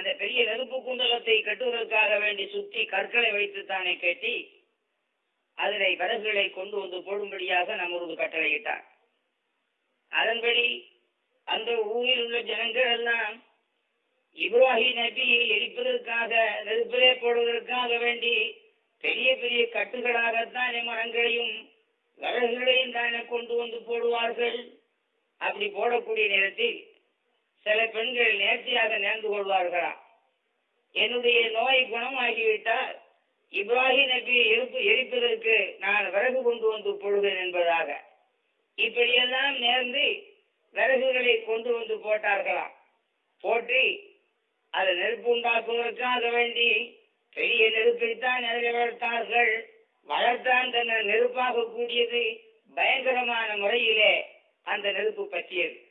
அந்த பெரிய நெருப்பு குண்டலத்தை கட்டுவதற்காக வேண்டி சுற்றி கற்களை வைத்து தானே கட்டி அதிலே விறகுகளை கொண்டு வந்து போடும்படியாக நமது கட்டளையிட்டார் அதன்படி அந்த ஊரில் உள்ள ஜனங்கள் எல்லாம் இப்ராஹிம் நபியை எரிப்பதற்காக நெருப்பிலே போடுவதற்காக வேண்டி பெரிய பெரிய கட்டுகளாகத்தான் மரங்களையும் விறகுகளையும் தானே கொண்டு வந்து போடுவார்கள். அப்படி போடக்கூடிய நேரத்தில் சில பெண்கள் நேர்த்தியாக நேர்ந்து கொள்வார்களா? என்னுடைய நோய் குணமாகிவிட்டால் இப்ராஹிம் நபியை எரிப்பு எரிப்பதற்கு நான் விறகு கொண்டு வந்து போடுவேன் என்பதாக. இப்படியெல்லாம் நேர்ந்து விறகுகளை கொண்டு வந்து போட்டார்களாம் போட்டு அதை நெருப்பு உண்டாக்குவதற்காக வேண்டி பெரிய நெருப்பைத்தான் நிறைய வளர்த்தார்கள். வளர்த்தான் தன்னை நெருப்பாக கூடியது பயங்கரமான முறையிலே அந்த நெருப்பு பற்றியது.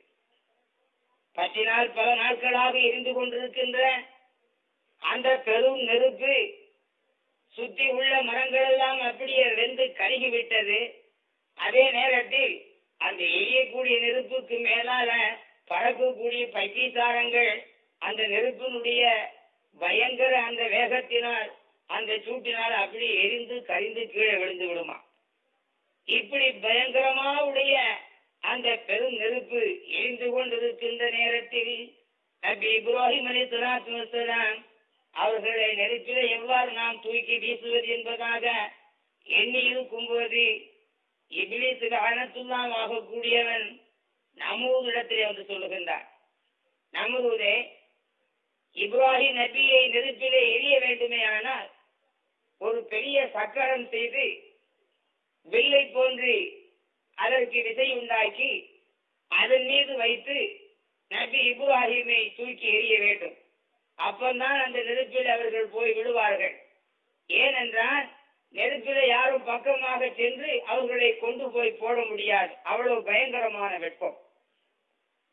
பற்றினால் பல நாட்களாக எரிந்து கொண்டிருக்கின்ற அந்த பெரும் நெருப்பு சுத்தி உள்ள மரங்கள் எல்லாம் அப்படியே வெந்து கருகிவிட்டது. அதே நேரத்தில் அந்த எரியக்கூடிய நெருப்புக்கு மேலால பறக்கக்கூடிய பைத்தியசாரங்கள் அந்த நெருப்பினுடைய பயங்கர அந்த வேகத்தினால் அந்த சூட்டினால் அப்படி எரிந்து கரிந்து கீழே விழுந்து விடுமா. இப்படி பயங்கரமா உடைய அந்த பெரும் நெருப்பு எரிந்து கொண்டிருக்கின்ற நேரத்தில் நபி இப்ராஹிம் அலி சலாத்து வசலாம் அவர்களை நெருப்பிலே எவ்வாறு நாம் தூக்கி வீசுவது என்பதாக எண்ணி இருக்கும்போது இபிலிசுக்கு அனத்துலாம் ஆகக்கூடியவன் நமூதிடத்திலே வந்து சொல்லுகின்றான். நமூரே இப்ராஹிம் நபியை நெருப்பிலே எரிய வேண்டுமே ஆனால் ஒரு பெரிய சக்கரம் செய்து வில்லை போன்று அதற்கு விசை உண்டாக்கி அதன் மீது வைத்து நபி இப்ராஹிமை தூக்கி எறிய வேண்டும். அப்பந்தான் அந்த நெருப்பில் அவர்கள் போய் விடுவார்கள் ஏனென்றால் நெருப்பில யாரும் பக்கமாக சென்று அவர்களை கொண்டு போய் போட முடியாது. அவ்வளவு பயங்கரமான வெப்பம்.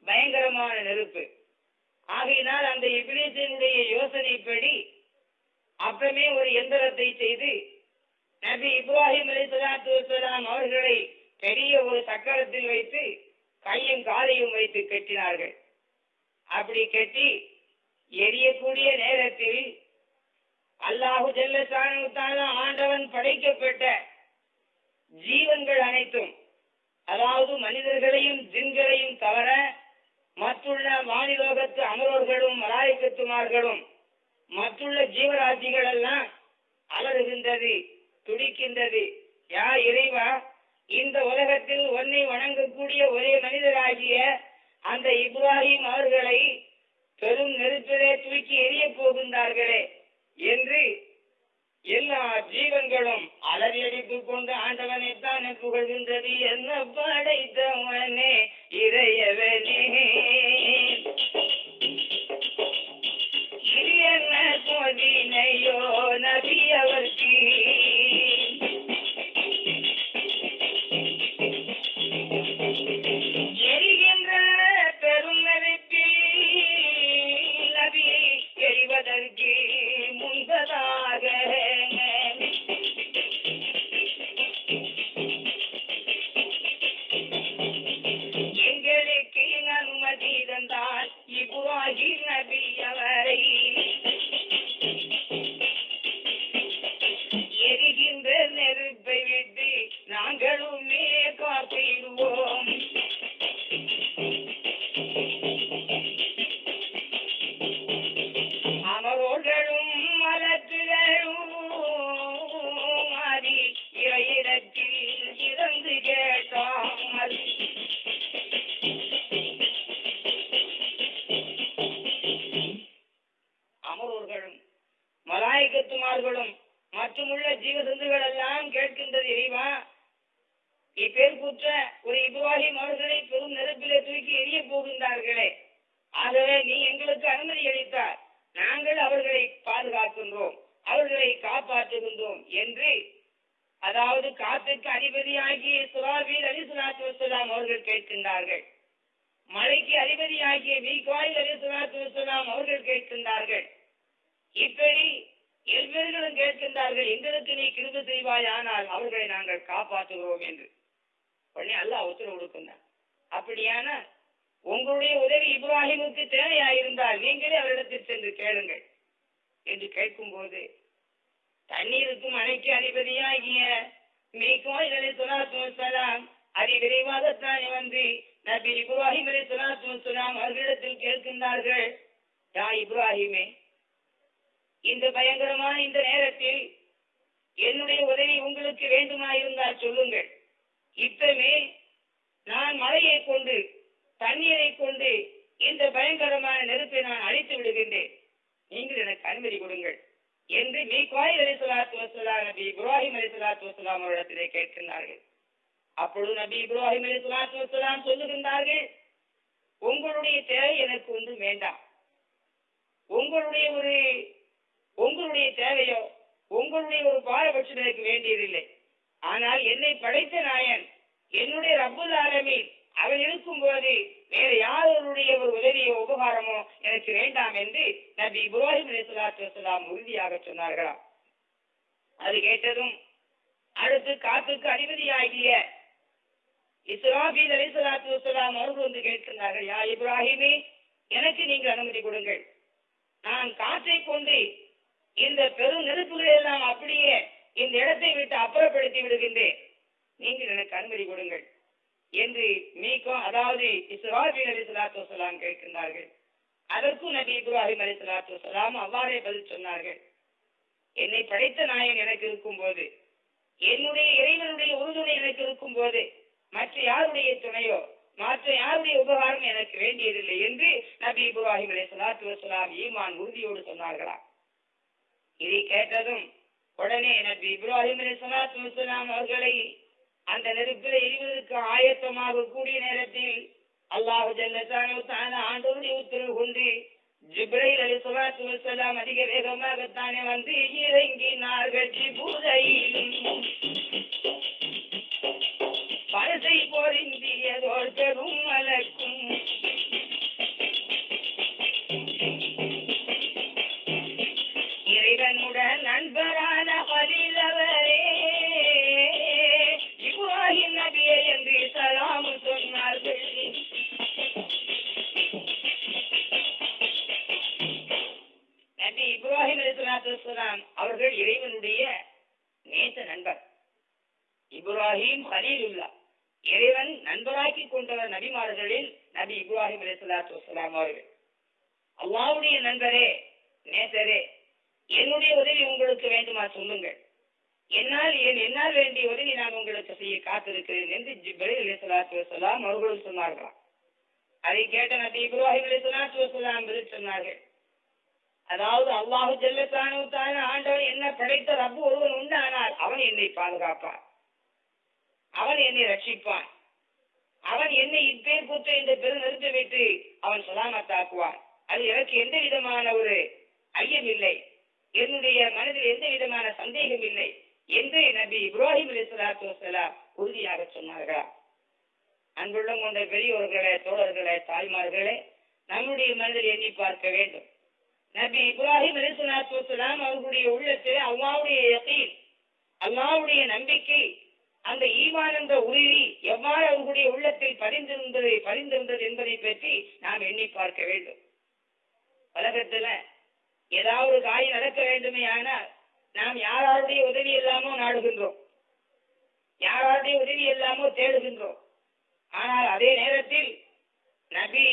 பயங்கரமான நெருப்பு. ஆகையினால் அந்த இபிலிசினுடைய யோசனைப்படி அப்பமே ஒரு எந்திரத்தை செய்து நபி இப்ராஹிம் அலி சலாத்து வலாம் அவர்களை பெரிய ஒரு சக்கரத்தில் வைத்து கையும் காலையும் வைத்து கட்டினார்கள். அப்படி கட்டி எரியக்கூடிய நேரத்தில் அல்லாஹு ஜல்லசான ஆண்டவன் படைக்கப்பட்ட ஜீவன்கள் அனைத்தும் அதாவது மனிதர்களையும் ஜின்களையும் தவிர மற்றுள்ள வானிலோகத்து அமரோர்களும் மலாய்க்கத்துமார்களும் மற்றுள்ள ஜீவராசிகள் எல்லாம் அலறுகின்றது துடிக்கின்றது. யா இறைவா இந்த உலகத்தில் உன்னை வணங்கக்கூடிய ஒரே மனிதராகிய அந்த இப்ராஹிம் அவர்களை பெரும் நெருப்பிலே தூக்கி எரிய போகின்றார்களே என்று எல்லா ஜீவன்களும் அலறி அடித்துக் கொண்டு ஆண்டவனை தானே புகழ்கின்றது என்ன படைத்தவனே இறையவனே. இது என்ன சோதினையோ நபி அவர்க்கு? வாய் மீகாயில் வசலாம் அவர்கள் கேட்கின்றார்கள். இப்படி எல்வேர்களும் கேட்கின்றார்கள் எங்களுக்கு நீ கிருப செய்வாயானால் அவர்களை நாங்கள் காப்பாற்றுகிறோம் என்று. உடனே அல்லாஹ் உத்தரவு கொடுக்கின்றார் அப்படியான உங்களுடைய உதவி இப்ராஹிமுக்கு தேவையாயிருந்தால் நீங்களே அவரிடத்தில் சென்று கேளுங்கள் என்று கேட்கும்போது தண்ணீருக்கும் அணைக்கு அதிபதியாகிய மீகோய் அலி வந்து நபி இப்ராஹிம் அலி சொலாத்து வசலாம் அவர்களிடத்தில் கேட்கின்றார்கள் யா இப்ராஹிமே இந்த பயங்கரமான இந்த நேரத்தில் என்னுடைய உதவி உங்களுக்கு வேண்டுமாயிருந்தால் சொல்லுங்கள். இப்பவே நான் மழையை கொண்டு தண்ணீரை கொண்டு இந்த பயங்கரமான நெருப்பை நான் அழித்து விடுகின்றேன். நீங்கள் எனக்கு அனுமதி கொடுங்கள் என்று மீ கோயில் அலி சலாத்து வசலாம் நபி இப்ராஹிம் அலி சலாத்து வசலாம் அவரிடத்திலே கேட்கின்றார்கள். அப்பொழுது நபி இப்ராஹிம் அலி சொல்லாத்து வசலாம் சொல்லுகின்றார்கள் உங்களுடைய தேவை எனக்கு ஒன்றும் வேண்டாம். உங்களுடைய ஒரு உங்களுடைய தேவையோ உங்களுடைய ஒரு பாரபட்சம் எனக்கு வேண்டியதில்லை. ஆனால் என்னை படைத்த நாயன் என்னுடைய ரப்புல் ஆலமீன் அவன் இருக்கும்போது வேற யாருடைய ஒரு உதவியோ உபகாரமோ எனக்கு வேண்டாம் என்று நபி இப்ராஹிம் அலிஸ்லாத்து வசலாம் உறுதியாக சொன்னார்களாம். அது கேட்டதும் அடுத்து காத்துக்கு அதிபதியாகிய இஸ்ராஃபில் அலி சலாத்து வசலாம் அவர்கள் வந்து கேட்டிருந்தார்கள் யா இப்ராஹிமே எனக்கு நீங்கள் அனுமதி கொடுங்கள். நான் காற்றை கொண்டு இந்த பெரும் நெருப்புகளை எல்லாம் அப்படியே இந்த இடத்தை விட்டு அப்புறப்படுத்தி விடுகின்றேன். நீங்கள் எனக்கு அனுமதி கொடுங்கள். என்று மீக்கும் அதாவது இஸ்ராபீல் அலி சலாத்து வசலாம் கேட்கின்றார்கள் அதற்கும் நபி இப்ராஹிம் அலி சலாத்து வசலாம் அவ்வாறே பதில் சொன்னார்கள். என்னை படைத்த நாயன் எனக்கு இருக்கும்போது என்னுடைய இறைவனுடைய உறுதுணை எனக்கு இருக்கும் போது யாருடைய துணையோ? மாற்ற யாருடைய உபகாரம் எனக்கு வேண்டியதில்லை என்று நபி இப்ராஹிம் அலி சலாத்து வசலாம் ஈமான் உறுதியோடு சொன்னார்களா? இதை கேட்டதும் உடனே நபி இப்ராஹிம் அலி சலாத்து வசலாம் அவர்களை அந்த நெருப்பில் எரிவதற்கு ஆயத்தமாக கூடிய நேரத்தில் அல்லாஹு ஜல்லத்தான ஆண்டோடு உத்தரவு கொண்டு ஜிப்ரைல் அலி சுலாத்து வசலாம் அதிக வேகமாக தானே வந்து இறங்கினார்கள். ஜிபுரையில் பரசை பொருந்தியதோர் பெரும் மலக்கும் இப்ராஹிம் அவர்கள் இறைவனுடைய நேச நண்பர். இப்ராஹிம் ஹலீலுல்லா. இறைவன் நண்பராக்கி கொண்டவர் நபிமார்களில் நபி இப்ராஹிம் அலிஸ்லாத்து வலாம் அவர்கள். அல்லாவுடைய நண்பரே நேசரே என்னுடைய உதவி உங்களுக்கு வேண்டுமா சொல்லுங்கள். என்னால் என் என்னால் வேண்டிய உதவி நான் உங்களுக்கு செய்ய காத்திருக்கிறேன் என்று ஜிப்ரேல் அலி சலாத்து வலாம் அவர்களும் சொன்னார்களாம். அதை கேட்ட நபி இப்ராஹிம் அலி சலாத்து வலாம் பதில் சொன்னார்கள். அதாவது அல்லாஹு ஜல்லத்தானு தான ஆண்டவன் என்ன படைத்த ரப்பு ஒருவன் உண்டானால் அவன் என்னை பாதுகாப்பான் அவன் என்னை ரட்சிப்பான் அவன் என்னை இப்பேர் கூத்த இந்த பெரும் நிறுத்தி விட்டு அவன் சலாமத்தாக்குவான் அது எனக்கு எந்த விதமான ஒரு ஐயம் இல்லை. என்னுடைய மனதில் எந்த விதமான சந்தேகம் இல்லை. என்று நபி இப்ராஹிம் அலி வசலாம் உறுதியாக சொன்னார்களா? அன்புள்ளம் கொண்ட பெரியோர்களே தோழர்களே தாய்மார்களே நம்முடைய மனதில் எண்ணி பார்க்க வேண்டும். நபி இப்ராஹிம் அலி சலாத்து அவர்களுடைய உள்ளத்தில் அல்லாவுடைய யகீன் அல்லாவுடைய நம்பிக்கை அந்த ஈமான் என்ற உறுதி எவ்வாறு அவர்களுடைய உள்ளத்தில் பதிந்திருந்தது பதிந்திருந்தது என்பதை பற்றி நாம் எண்ணி பார்க்க வேண்டும். உலகத்துல ஏதாவது ஒரு காரியம் நடக்க வேண்டுமே ஆனால் நாம் யாராருடைய உதவி இல்லாமோ நாடுகின்றோம். யாராருடைய உதவி இல்லாமோ தேடுகின்றோம். ஆனால் அதே நேரத்தில் நபி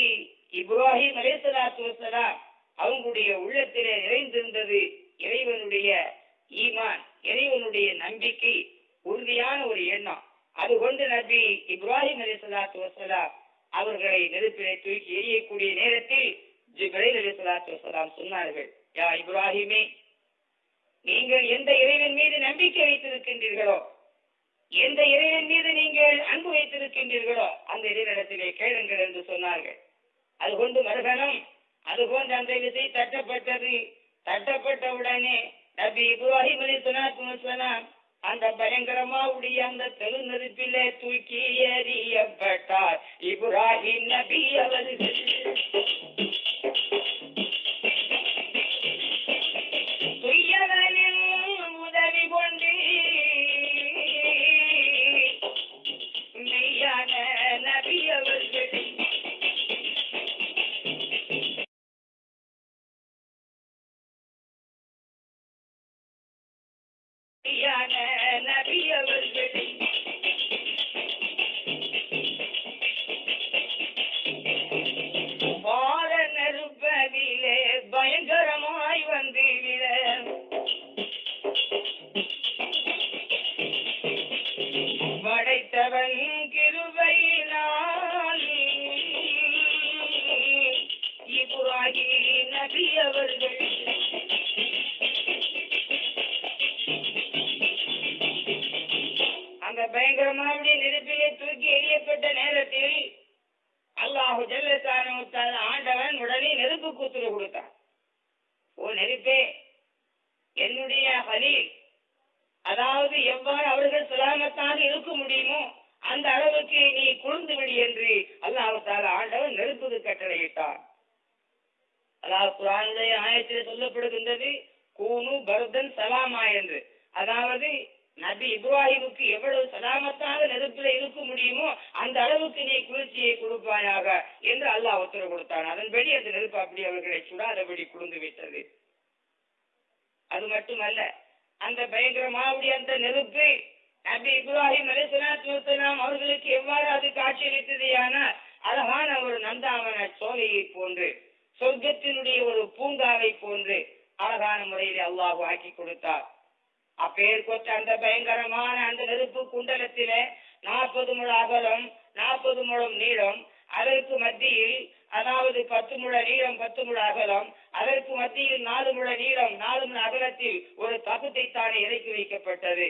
இப்ராஹிம் அலேசலாத்து வசலாம் அவங்களுடைய உள்ளத்திலே நிறைந்திருந்தது இறைவனுடைய ஈமான் இறைவனுடைய நம்பிக்கை உறுதியான ஒரு எண்ணம். அது கொண்டு நபி இப்ராஹிம் அலிசலாத்து வசலாம் அவர்களை நெருப்பிலே தூக்கி எரியக்கூடிய நேரத்தில் ஜிப்ரைல் அலிசலாத்து வசலாம் சொன்னார்கள் யா இப்ராஹிமே நீங்கள் எந்த இறைவன் மீது நம்பிக்கை வைத்திருக்கின்றீர்களோ எந்த இறைவன் மீது நீங்கள் அன்பு வைத்திருக்கின்றீர்களோ அந்த இறைவனிடத்திலே கேளுங்கள் என்று சொன்னார்கள். அது கொண்டு மறுகணம் அதுபோன்று அந்த விசை தட்டப்பட்டது. தட்டப்பட்ட உடனே நபி இப்ராஹிம் அலி சொன்னார் அந்த பயங்கரமா உடைய அந்த தெரு நெருப்பிலே தூக்கி எறியப்பட்டார். இப்ராஹிம் நபி அவர்கள். துய்யவன் நபி இப்ராஹிம் அலிசலாத்துலாம் அவர்களுக்கு எவ்வாறு அது காட்சியளித்ததையான அழகான ஒரு நந்தாவன சோலையை போன்று சொர்க்கத்தினுடைய ஒரு பூங்காவை போன்று அழகான முறையில் அல்லாஹ் ஆக்கி கொடுத்தார். அப்பேர் அந்த பயங்கரமான அந்த நெருப்பு குண்டலத்திலே நாற்பது முழ அகலம் நாற்பது முழம் நீளம் அதற்கு மத்தியில் அதாவது பத்து முழ நீளம் பத்து முழ அகலம் அதற்கு மத்தியில் நாலு முழ நீளம் நாலு முழ அகலத்தில் ஒரு தகுத்தை தானே இறக்கி வைக்கப்பட்டது.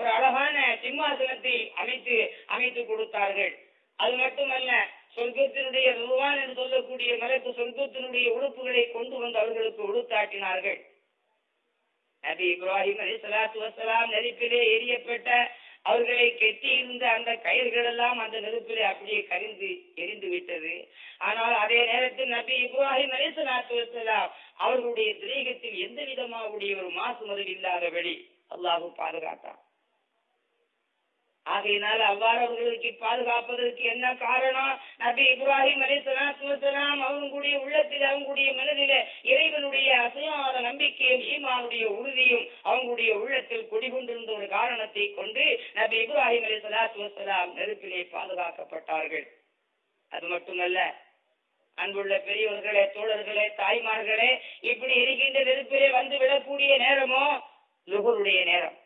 ஒரு அழகான சிம்மாசனத்தை அமைத்து அமைத்து கொடுத்தார்கள். அது மட்டுமல்ல சொர்க்கத்தினுடைய ருவான் என்று சொல்லக்கூடிய மலக்கு சொர்க்கத்தினுடைய உடுப்புகளை கொண்டு வந்து அவர்களுக்கு உடுத்தாட்டினார்கள் நபி இப்ராஹிம் அலி சலாத்து வசலாம் நெருப்பிலே எரியப்பட்ட அவர்களை கெட்டி இருந்த அந்த கயிர்கள் எல்லாம் அந்த நெருப்பிலே அப்படியே கரிந்து எரிந்து விட்டது. ஆனால் அதே நேரத்தில் நபி இப்ராஹிம் அலி சலாத்து வசலாம் அவர்களுடைய திரேகத்தில் எந்த விதமாக ஒரு மாசு மது இல்லாதபடி அல்லாஹும் பாதுகாத்தான். ஆகையினால் அவ்வாறு அவர்களுக்கு பாதுகாப்பதற்கு என்ன காரணம்? நபி இப்ராஹிம் அலி சலாத்துலாம் அவங்களுடைய உள்ளத்தில் அவங்களுடைய மனதில இறைவனுடைய அசையாத நம்பிக்கையும் ஈமானுடைய உறுதியும் அவங்களுடைய உள்ளத்தில் குடிகொண்டிருந்த ஒரு காரணத்தை கொண்டு நபி இப்ராஹிம் அலி சலாத்து வசலாம் நெருப்பிலே பாதுகாக்கப்பட்டார்கள். அது மட்டுமல்ல அன்புள்ள பெரியவர்களே தோழர்களே தாய்மார்களே இப்படி இருக்கின்ற நெருப்பிலே வந்து விடக்கூடிய நேரமோ? லுகருடைய நேரம்.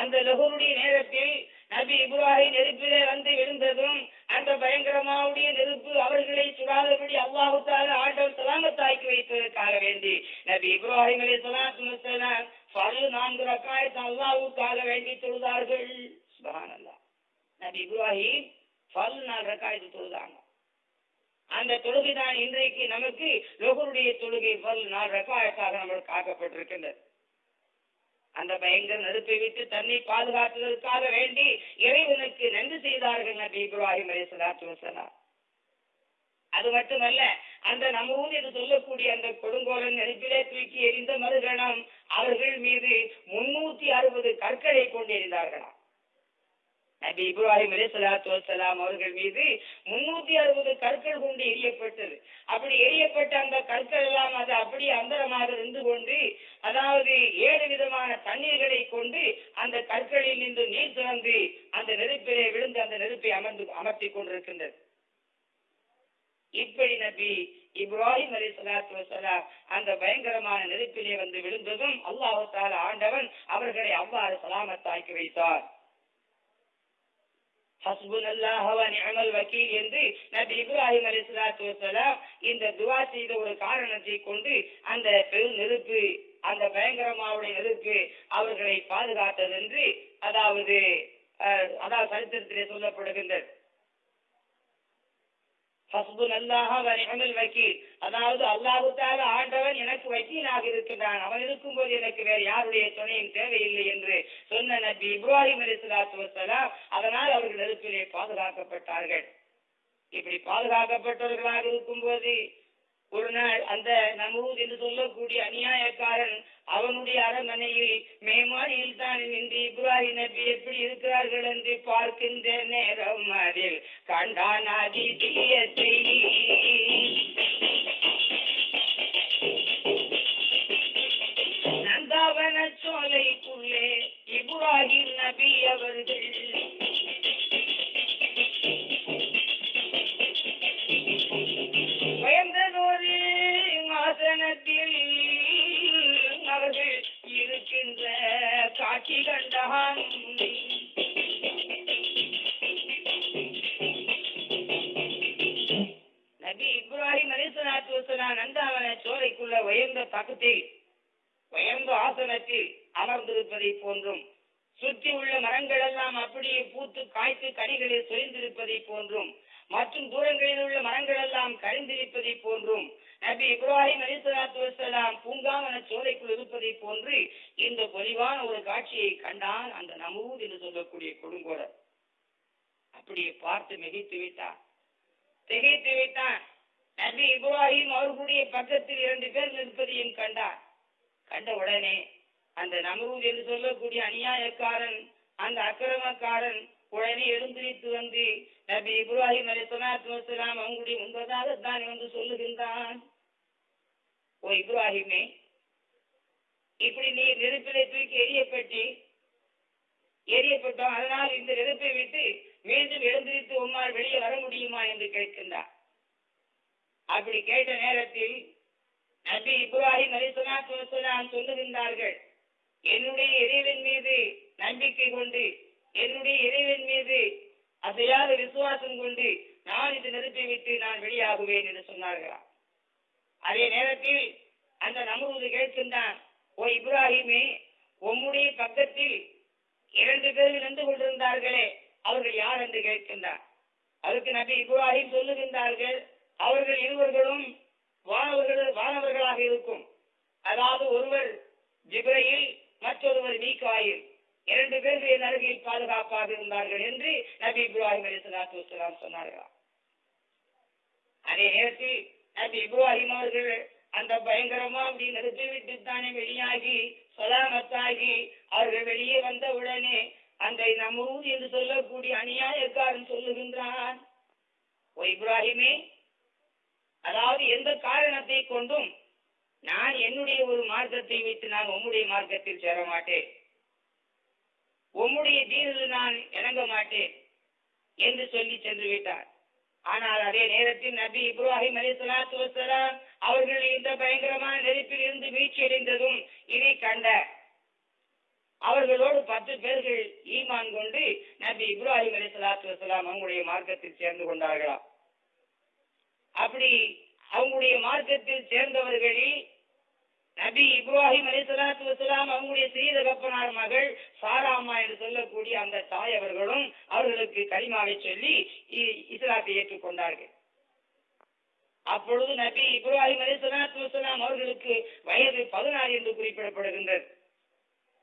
அந்த லகுருடைய நேரத்தில் நபி இப்ராஹிம் நெருப்பிலே வந்து விழுந்ததும் அந்த பயங்கரமாவுடைய நெருப்பு அவர்களை சுடாதபடி அல்லாஹுத்தால ஆட்டம் சலாமத்தாக்கி வைத்ததற்காக வேண்டி நபி இப்ராஹிம் அலி சலாத்து பல நான்கு ரக்காயத்து அல்லாஹுக்காக வேண்டி தொழுதார்கள். சுபஹானல்லாஹ். நபி இப்ராஹிம் பல்லு நாலு ரக்காயத்து தொழுதாங்க. அந்த தொழுகைதான் இன்றைக்கு நமக்கு லோகருடைய தொழுகை பல் நாலு ரக்காயத்தாக நம்மளுக்கு ஆக்கப்பட்டிருக்கின்றது. அந்த பயங்கர நெருப்பை விட்டு தன்னை பாதுகாத்ததற்காக வேண்டி இறைவனுக்கு நன்றி செய்தார்கள் நபி இப்ராஹிம் அலி சலாத்து வசலாம் அது மட்டுமல்ல அந்த நமூன் என்று சொல்லக்கூடிய அந்த கொடுங்கோலன் நெருப்பிலே தூக்கி எறிந்த மறுகணம் அவர்கள் மீது முன்னூத்தி அறுபது கற்களை கொண்டு எறிந்தார்களாம் நபி இப்ராஹிம் அலி சலாத்து வசலாம் அவர்கள் மீது முன்னூத்தி அறுபது கற்கள் கொண்டு எரியப்பட்டது அப்படி எரியப்பட்ட அந்த கற்கள் எல்லாம் அது அப்படியே அந்தரமாக இருந்து கொண்டு அதாவது ஏழு விதமான தண்ணீர்களை கொண்டு அந்த கற்களில் நின்று நீர் திறந்து அந்த நெருப்பிலே விழுந்து அந்த நெருப்பை அமர்ந்து அமர்த்தி கொண்டிருக்கின்றது. இப்படி நபி இப்ராஹிம் அலி சலாத்து வசலாம் அந்த பயங்கரமான நெருப்பிலே வந்து விழுந்ததும் அல்லாஹால ஆண்டவன் அவர்களை அவ்வாறு சலாமத்தாக்கி வைத்தார். ஹஸ்புன் அல்லாஹ் நிஅமல் வக்கீல் என்று நபி இப்ராஹிம் அலைஹிஸ்ஸலாத்து வஸலாம் இந்த துவா செய்த ஒரு காரணத்தை கொண்டு அந்த பெரும் நெருப்பு அந்த பயங்கரமாவுடைய நெருப்பு அவர்களை பாதுகாத்தது என்று அதாவது அஹ், அதாவது சரித்திரத்திலே சொல்லப்படுகின்றது. ஹஸ்புன் அல்லாஹ் வ வக்கீல். அதாவது அல்லாஹு ஆண்டவன் எனக்கு வக்கீலாக இருக்கின்றான். அவன் இருக்கும்போது எனக்கு வேற யாருடைய துணையும் தேவையில்லை என்று சொன்ன நபி இப்ராஹிம் அலி சலாத்து வசலாம் அதனால் அவர்கள் நெருப்பிலே பாதுகாக்கப்பட்டார்கள். இப்படி பாதுகாக்கப்பட்டவர்களாக இருக்கும்போது ஒரு நாள் அந்த நமூத் என்று சொல்லக்கூடிய அநியாயக்காரன் அவனுடைய அரண்மனையில் மேமாடியில் தான் நின்று இப்ராஹிம் நபி எப்படி இருக்கிறார்கள் என்று பார்க்கின்ற நேரம் அதில் கண்டான் அதி தீயத்தை நந்தாவன சோலைக்குள்ளே இப்ராஹிம் நபி அந்த நமரூத் என்று சொல்லக்கூடிய அநியாயக்காரன் அந்த அக்கிரமக்காரன் உடனே எழுந்திரித்து வந்து நபி இப்ராஹிம் அலி சொல்லாத்து வசலாம் அவங்களுடைய முன்பதாக தான் வந்து சொல்லுகின்றான். ஓ இப்ராஹிமே இப்படி நீ நெருப்பிலே தூக்கி எரியப்பட்டு எரியப்பட்டோம் அதனால் இந்த நெருப்பை விட்டு மீண்டும் எழுந்திரித்து உம்மால் வெளியே வர முடியுமா என்று கேட்கின்றார் அப்படி கேட்ட நேரத்தில் நபி இப்ராஹிம் அலிசலாத்து வசலாம் சொல்லுகின்றார்கள் என்னுடைய இறைவன் மீது நம்பிக்கை கொண்டு என்னுடைய இறைவன் மீது அசையாத விசுவாசம் கொண்டு நான் இது நெருப்பை விட்டு நான் வெளியாகுவேன் என்று சொன்னார்களாம். அதே நேரத்தில் அந்த நமது கேட்கின்றான் ஓ இப்ராஹிமே உம்முடைய பக்கத்தில் இரண்டு பேர் நின்று கொண்டிருந்தார்களே அவர்கள் யார் என்று கேட்கின்றார் அதுக்கு நபி இப்ராஹிம் சொல்லுகின்றார்கள் அவர்கள் இருவர்களும் வானவர்கள் வானவர்களாக இருக்கும். அதாவது ஒருவர் ஜிப்ரையில் மற்றொருவர் மீகாயில் இரண்டு பேர் என் அருகில் பாதுகாப்பாக இருந்தார்கள் என்று நபி இப்ராஹிம் அலி சலாத்து வசலாம் சொன்னார்களாம். அதே நேரத்தில் நபி இப்ராஹிம் அவர்கள் அந்த பயங்கரமா அப்படி நிறுத்தி விட்டு தானே வெளியாகி சொலாமத்தாகி அவர்கள் வெளியே வந்த உடனே அந்த நமூது என்று சொல்லக்கூடிய அநியாயக்காரன் சொல்லுகின்றான் ஓ இப்ராஹிமே அதாவது எந்த காரணத்தை கொண்டும் நான் என்னுடைய ஒரு மார்க்கத்தை வைத்து நான் உம்முடைய மார்க்கத்தில் சேர மாட்டேன் உம்முடைய தீனில் நான் இணங்க மாட்டேன் என்று சொல்லி சென்று விட்டார். ஆனால் அதே நேரத்தில் நபி இப்ராஹிம் அலி சலாத்து வசலாம் அவர்கள் இந்த பயங்கரமான நெருப்பில் இருந்து வீழ்ச்சியடைந்ததும் அடைந்ததும் இதை கண்ட அவர்களோடு பத்து பேர்கள் ஈமான் கொண்டு நபி இப்ராஹிம் அலி சலாத்து வசலாம் அவங்களுடைய மார்க்கத்தில் சேர்ந்து கொண்டார்களாம். அப்படி அவங்களுடைய மார்க்கத்தில் சேர்ந்தவர்களில் நபி இப்ராஹிம் அலி சலாத்து வசலாம் அவங்களுடைய ஸ்ரீதகப்பனார் மகள் சாராமா என்று சொல்லக்கூடிய அந்த தாய் அவர்களும் அவர்களுக்கு கரிமாவை சொல்லி இ- இஸ்லாத்தை ஏற்றுக்கொண்டார்கள். அப்பொழுது நபி இப்ராஹிம் அலி சலாத்து வசலாம் அவர்களுக்கு வயது பதினாறு என்று குறிப்பிடப்படுகின்றது.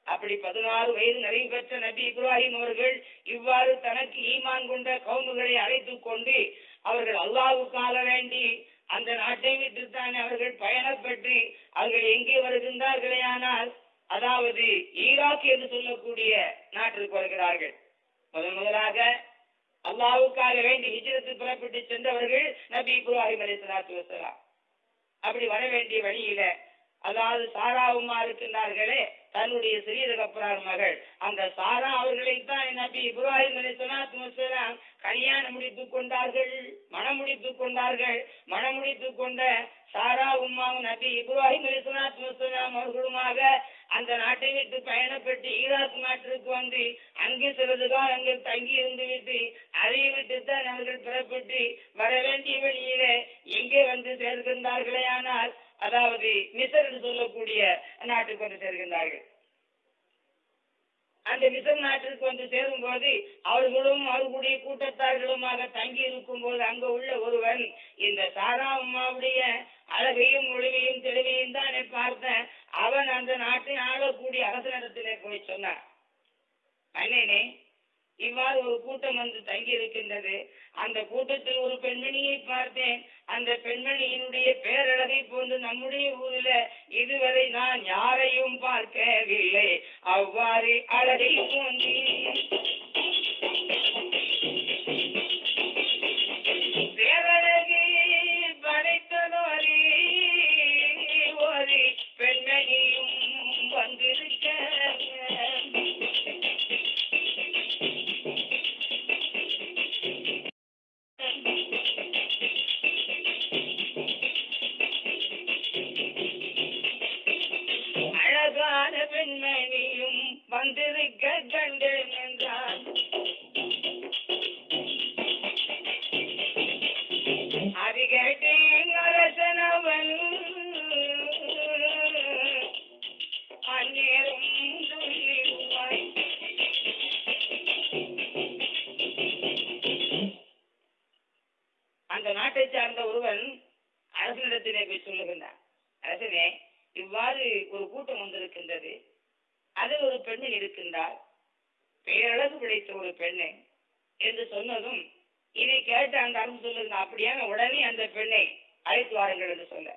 அப்படி பதினாறு வயது நிறைவு பெற்ற நபி இப்ராஹிம் அவர்கள் இவ்வாறு தனக்கு ஈமான் கொண்ட கவுமுகளை அழைத்துக் கொண்டு அவர்கள் அல்லாஹ்வுக்காக வேண்டி அந்த நாட்டை விட்டுத்தான் அவர்கள் பயணப்பற்றி அவர்கள் எங்கே வருகின்றார்களே ஆனால் அதாவது ஈராக் என்று சொல்லக்கூடிய நாட்டிற்கு வருகிறார்கள். முதன் முதலாக அல்லாவுக்காக வேண்டி ஹிஜ்ரத்து புறப்பட்டு சென்றவர்கள் நபி இப்ராஹிம் சலாத்து வசலாம் அப்படி வர வேண்டிய வழியில அதாவது சாராவுமா இருக்கின்றார்களே தன்னுடைய சிறியதகப்பரார் மகள். அந்த சாரா அவர்களைத்தான் நபி இப்ராஹிம் அலைஹிஸ்ஸலாத்து கல்யாணம் முடித்துக் கொண்டார்கள் மனம் முடித்துக் கொண்டார்கள். மனம் முடித்துக் கொண்ட சாரா உம்மாவும் நபி இப்ராஹிம் அலிஸ்லாத்து அவர்களுமாக அந்த நாட்டை விட்டு பயணப்பட்டு ஈராக் நாட்டிற்கு வந்து அங்கே சிறிது காலங்கள் தங்கி இருந்து விட்டு அதை விட்டு தான் அவர்கள் புறப்பட்டு வர வேண்டிய வழியிலே எங்கே வந்து சேர்கின்றார்களே ஆனால் அதாவது மிசர் என்று சொல்லக்கூடிய நாட்டுக்கு வந்து சேர்கின்றார்கள். அந்த மிசர் நாட்டிற்கு வந்து சேரும் போது அவர்களும் அவர்களுடைய கூட்டத்தார்களுமாக தங்கி இருக்கும் போது அங்கு உள்ள ஒருவன் இந்த சாரா அம்மாவுடைய அழகையும் ஒளிவையும் தெளிவையும் தானே பார்த்தேன் அவன் அந்த நாட்டை ஆளக்கூடிய அரசனிடத்திலே போய் சொன்னான். அண்ணனே இவ்வாறு ஒரு கூட்டம் வந்து தங்கி இருக்கின்றது. அந்த கூட்டத்தில் ஒரு பெண்மணியை பார்த்தேன். அந்த பெண்மணியினுடைய பேரழகை போன்று நம்முடைய ஊரில் இதுவரை நான் யாரையும் பார்க்கவில்லை. அவ்வாறு அழகை அதில் இருக்கின்றார். பேரழகு பிடித்த ஒரு பெண்ணு என்று சொன்னதும் இதை கேட்டு அந்த அரசு சொல்லுங்க அப்படியான உடனே அந்த பெண்ணை அழைத்து வாருங்கள் என்று சொல்ல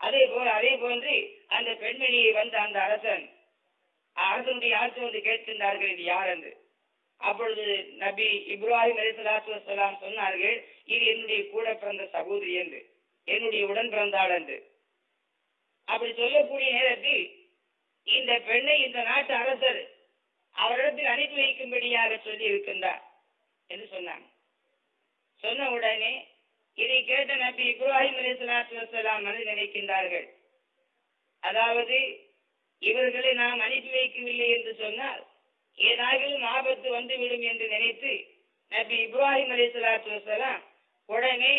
அதே போல அதே போன்று அந்த பெண்மணியை வந்த அந்த அரசன் அரசனுடைய ஆட்சி வந்து கேட்கின்றார்கள் இது யார்? என்று. அப்பொழுது நபி இப்ராஹிம் அலிசலாத்து சொன்னார்கள் இது என்னுடைய கூட பிறந்த சகோதரி என்று. என்னுடைய உடன் பிறந்தாள் என்று. அப்படி சொல்லக்கூடிய நேரத்தில் இந்த பெண்ணை இந்த நாட்டு அரசர் அவரிடத்தில் அனுப்பி வைக்கும்படியாக சொல்லி இருக்கின்றார் என்று சொன்னாங்க. சொன்ன உடனே இதை கேட்ட நபி இப்ராஹிம் அலிசலாத்து வசலாம் என்று நினைக்கின்றார்கள். அதாவது இவர்களை நாம் அனுப்பி வைக்கவில்லை என்று சொன்னால் ஏதாகிலும் ஆபத்து வந்துவிடும் என்று நினைத்து நபி இப்ராஹிம் அலிசலாத்து வசலாம் உடனே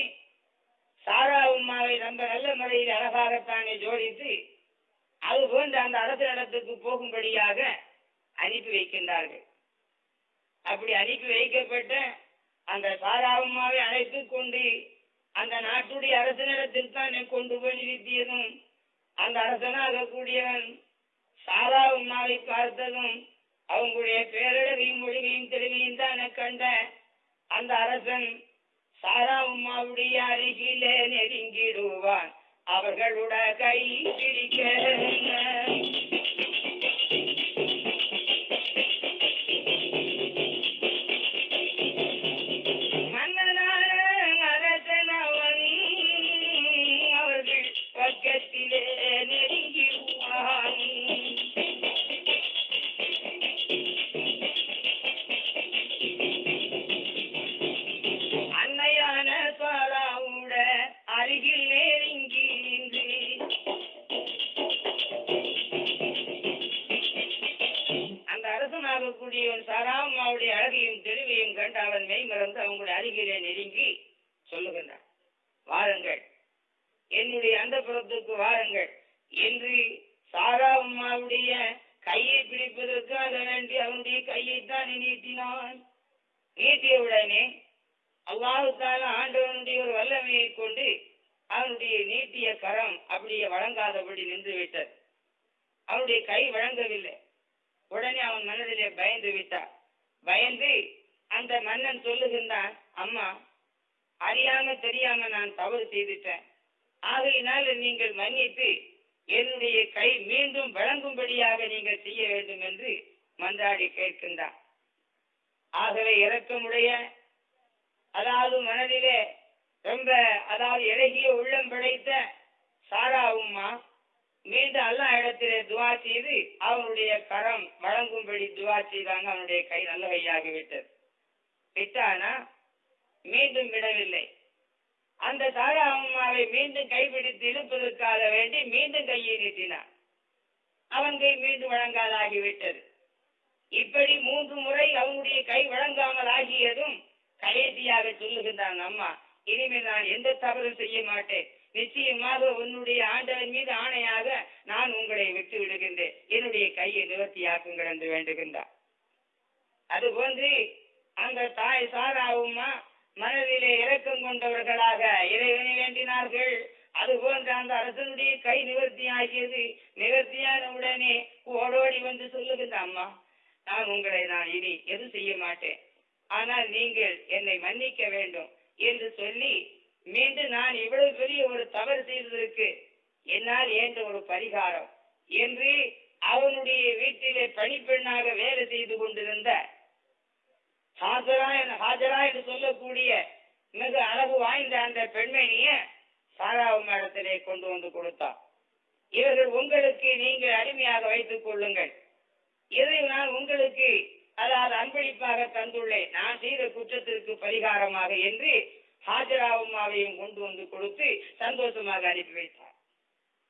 சாரா உம்மாவை ரொம்ப நல்ல முறையில் அழகாகத்தானே ஜோடித்து அது போன்ற அந்த அரசனிடத்துக்கு போகும்படியாக அனுப்பி வைக்கின்றார்கள். அப்படி அனுப்பி வைக்கப்பட்ட அந்த சாரா உம்மாவை அழைத்து கொண்டு அந்த நாட்டுடைய அரசனிடத்தில் தான் கொண்டு போய் நிறுத்தியதும் அந்த அரசனாக கூடியவன் சாரா உம்மாவை பார்த்ததும் அவங்களுடைய பேரழகையும் மொழிகையும் திறமையும் தான் கண்ட அந்த அரசன் சாரா உம்மாவுடைய அருகிலே நெருங்கிடுவான். அவர்களுடைய கை பிடிக்க சாராமாவுடைய அழகையும் தெளிவையும் கண்டு அவன் மெய்மறந்து அவங்களுடைய அருகிலே நெருங்கி சொல்லுகின்றான். வாருங்கள். என்னுடைய அந்த புறத்துக்கு வாருங்கள். என்று சாரா அம்மாவுடைய கையை பிடிப்பதற்காக வேண்டி அவனுடைய கையைத்தான் நீட்டினான். நீட்டிய உடனே அல்லாஹுத்தால ஆண்டவனுடைய ஒரு வல்லமையை கொண்டு அவனுடைய நீட்டிய கரம் அப்படியே வழங்காதபடி நின்று விட்டது அவனுடைய கை வழங்கவில்லை. உடனே அவன் மனதிலே பயந்து விட்டான். பயந்து அந்த மன்னன் சொல்லுகின்றான் அம்மா அறியாம தெரியாம நான் தவறு செய்துட்டேன். ஆகையினால் நீங்கள் மன்னித்து என்னுடைய கை மீண்டும் வழங்கும்படியாக நீங்கள் செய்ய வேண்டும் என்று மன்றாடி கேட்கின்றார் ஆகவே இறக்கமுடைய அதாவது மனதிலே ரொம்ப அதாவது இறகிய உள்ளம் படைத்த சாரா உம்மா மீண்டும் அல்லா இடத்திலே துவா செய்து அவனுடைய கரம் வழங்கும்படி துவா செய்தாங்க அவனுடைய கை நல்ல கையாகி விட்டது விட்டானா? மீண்டும் விடவில்லை. அந்த சாரா அம்மாவை மீண்டும் கைப்பிடித்து இழுப்பதற்காக வேண்டி மீண்டும் கையை நீட்டினான். அவன் கை மீண்டும் வழங்காதாகிவிட்டது. இப்படி மூன்று முறை அவனுடைய கை வழங்காமல் ஆகியதும் கடைசியாக சொல்லுகின்றான் அம்மா இனிமேல் நான் எந்த தவறும் செய்ய மாட்டேன். நிச்சயமாக உன்னுடைய ஆண்டவன் மீது ஆணையாக நான் உங்களை விட்டு விடுகின்றேன் என்னுடைய கையை நிவர்த்தியாக்குங்கள் என்று வேண்டுகின்றார். அதுபோன்று அந்த தாய் சாராவுமா மனதிலே இரக்கம் கொண்டவர்களாக இறைவனை வேண்டினார்கள். அதுபோன்ற அந்த அரசனுடைய கை நிவர்த்தி ஆகியது நிவர்த்தியான உடனே ஓடோடி வந்து சொல்லுகின்ற அம்மா நான் உங்களை நான் இனி எதுவும் செய்ய மாட்டேன். ஆனால் நீங்கள் என்னை மன்னிக்க வேண்டும் என்று சொல்லி மீண்டும் நான் இவ்வளவு பெரிய ஒரு தவறு செய்ததற்கு என்னால் ஏற்ற ஒரு பரிகாரம் என்று அவனுடைய வீட்டிலே பணிப்பெண்ணாக வேலை செய்து கொண்டிருந்த ஹாஜரா என- ஹாஜரா என்று சொல்லக்கூடிய மிக அழகு வாய்ந்த அந்த பெண்மணிய சாராவு மடத்திலே கொண்டு வந்து கொடுத்தான். இவர்கள் உங்களுக்கு நீங்கள் அடிமையாக வைத்துக் கொள்ளுங்கள். இதை நான் உங்களுக்கு அதாவது அன்பளிப்பாக தந்துள்ளேன். நான் செய்த குற்றத்திற்கு பரிகாரமாக என்று ஹாஜரா உமாவையும் கொண்டு வந்து கொடுத்து சந்தோஷமாக அனுப்பி வைத்தார்.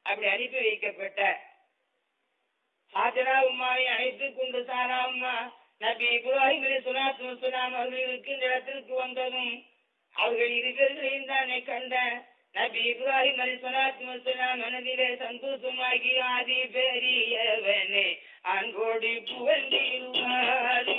அப்படி அனுப்பி வைக்கப்பட்ட ஹாஜரா உமாவை அழைத்துக் கொண்டு சாரா உமா நபி இப்ராஹிம் சுனாத் சுலாத்து அவர்கள் இருக்கின்ற இடத்திற்கு வந்ததும் அவர்கள் இருவர்களையும் தானே கண்ட நபி இப்ராஹிம் அலி சலாத்து வசலாம் மனதிலே சந்தோஷமாகி ஆதி பெரியவனே அன்போடு புகழ்ந்திருவார்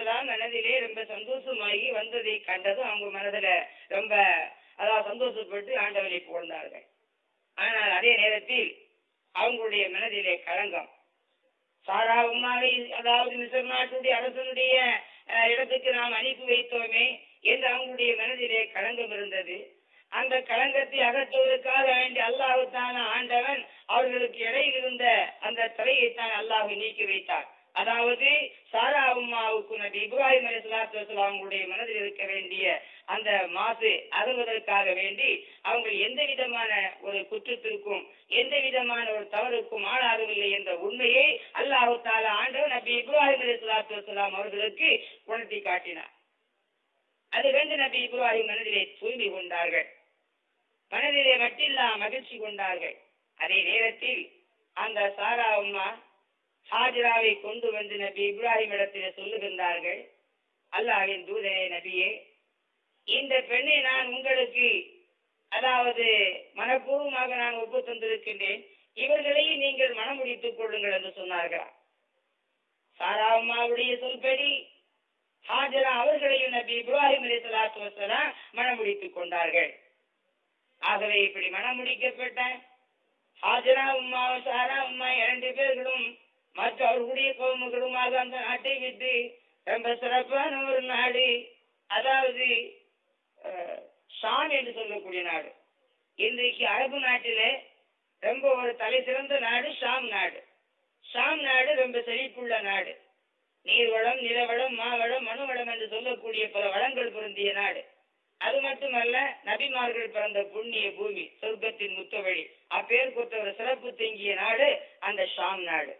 சலாத்து மனதிலே ரொம்ப சந்தோஷமாகி வந்ததை கண்டதும் அவங்க மனதுல ரொம்ப அதாவது சந்தோஷப்பட்டு ஆண்டவனை புகழ்ந்தார்கள். ஆனால் அதே நேரத்தில் அவங்களுடைய மனதிலே களங்கம். சாரா அதாவது மிசர் நாட்டுடைய அரசனுடைய இடத்துக்கு நாம் அனுப்பி வைத்தோமே என்று அவங்களுடைய மனதிலே களங்கம் இருந்தது. அந்த களங்கத்தை அகற்றுவதற்காக வேண்டி அல்லாஹுத்தான ஆண்டவன் அவர்களுக்கு இடையில் இருந்த அந்த தலையைத்தான் அல்லாஹ் நீக்கி வைத்தார் அதாவது சாரா அம்மாவுக்கு நபி இப்ராஹிம் அலி சலாத்து அவங்களுடைய மனதில் இருக்க வேண்டிய அந்த மாசு அகல்வதற்காக வேண்டி அவங்க எந்த விதமான ஒரு குற்றத்திற்கும் எந்த விதமான ஒரு தவறுக்கும் ஆளாகவில்லை என்ற உண்மையை அல்லாஹு தாலா ஆண்டவர் நபி இப்ராஹிம் அலி சலாத்து அவர்களுக்கு உணர்த்தி காட்டினார். அது கண்டு நபி இப்ராஹிம் மனதிலே தூய்மை கொண்டார்கள். மனதிலே மட்டில்லா மகிழ்ச்சி கொண்டார்கள். அதே நேரத்தில் அந்த சாரா அம்மா ஹாஜராவை கொண்டு வந்து நபி இப்ராஹிம் இடத்திலே சொல்லுகின்றார்கள். அல்லாஹின் தூதரே நபியே இந்த பெண்ணை நான் உங்களுக்கு அதாவது மனப்பூர்வமாக நான் ஒப்பு தந்திருக்கின்றேன். இவர்களையும் நீங்கள் மனமுடித்துக் கொள்ளுங்கள் என்று சொன்னார்களா. சாரா சொல்படி ஹாஜரா அவர்களையும் நபி இப்ராஹிம் அலி சலாத்து வசலாம் மனமுடித்துக் கொண்டார்கள். ஆகவே இப்படி மனமுடிக்கப்பட்ட ஹாஜரா உம்மா சாரா உம்மா இரண்டு பேர்களும் மற்றவர்களுடைய கோமுகளுமாக அந்த நாட்டை விட்டு ரொம்ப சிறப்பான ஒரு நாடு. அதாவது அஹ், ஷாம் என்று சொல்லக்கூடிய நாடு. இன்றைக்கு அரபு நாட்டிலே ரொம்ப ஒரு தலை சிறந்த நாடு ஷாம் நாடு. ஷாம் நாடு ரொம்ப செழிப்புள்ள நாடு. நீர்வளம் நிலவளம் மாவளம் மனுவளம் என்று சொல்லக்கூடிய பல வளங்கள் பொருந்திய நாடு. அது மட்டுமல்ல நபிமார்கள் பிறந்த புண்ணிய பூமி சொர்க்கத்தின் முத்தவழி அப்பேர் கொடுத்த ஒரு சிறப்பு தங்கிய நாடு அந்த ஷாம் நாடு.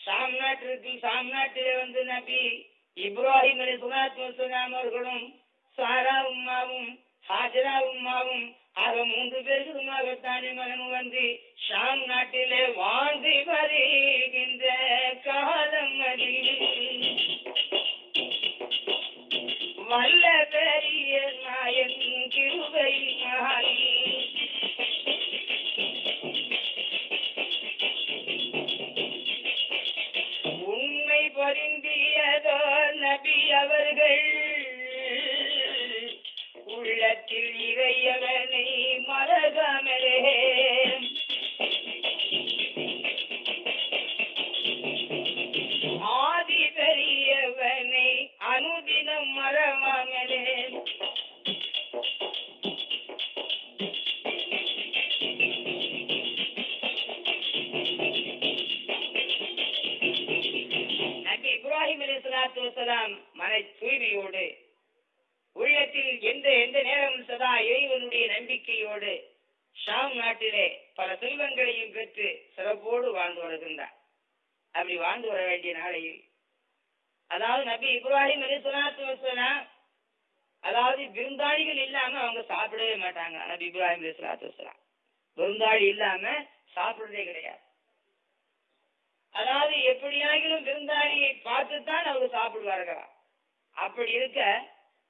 ஷாம் நாட்டிற்கு ஷாம் நாட்டிலே வந்து நபி இப்ராஹிம் அலி சுலாத்து வசலாம் அவர்களும் சாரா உம்மாவும் ஹாஜரா உம்மாவும் ஆக மூன்று பேருக்குமாக தானே மகன் வந்து ஷாம் நாட்டிலே வாழ்ந்து வருகின்ற காலம் அது. வல்ல பெரிய நாயன் கிருபை மகாலி நபி இப்ராஹிம் அலி சலாத்து விருந்தாளி இல்லாம சாப்பிடுறதே கிடையாது. அதாவது எப்படியாகிலும் விருந்தாளியை பார்த்துத்தான் அவங்க சாப்பிடுவார்களாம் அப்படி இருக்க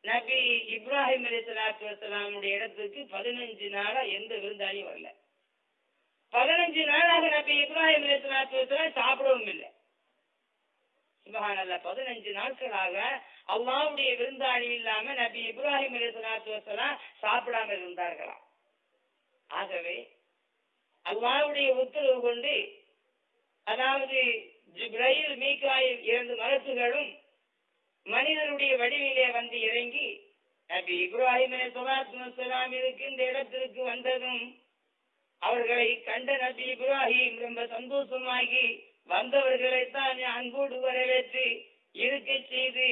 நபி இப்ராஹிம் அலி சலாத்து வசலாமுடைய இடத்துக்கு பதினஞ்சு நாளா எந்த விருந்தாளியும் வரல. பதினஞ்சு நாளாக நபி இப்ராஹிம் அலி சலாத்து வசலாம் சாப்பிடவும் இல்லை. சுபஹானல்ல பதினஞ்சு நாட்களாக அல்லாவுடைய விருந்தாளி இல்லாம நபி இப்ராஹிம் அலி வசலாம் சாப்பிடாம இருந்தார்களாம். ஆகவே அல்லாவுடைய உத்தரவு கொண்டு அதாவது ஜிப்ரையில் மீகாயில் இரண்டு மரத்துகளும் மனிதருடைய வடிவிலே வந்து இறங்கி நபி இப்ராஹிம் அலைஹிஸ்ஸலாம் இருக்கின்ற இடத்திற்கு வந்ததும் அவர்களை கண்ட நபி இப்ராஹிம் ரொம்ப சந்தோஷமாகி வந்தவர்களை தான் அன்போடு வரவேற்று இருக்கை செய்து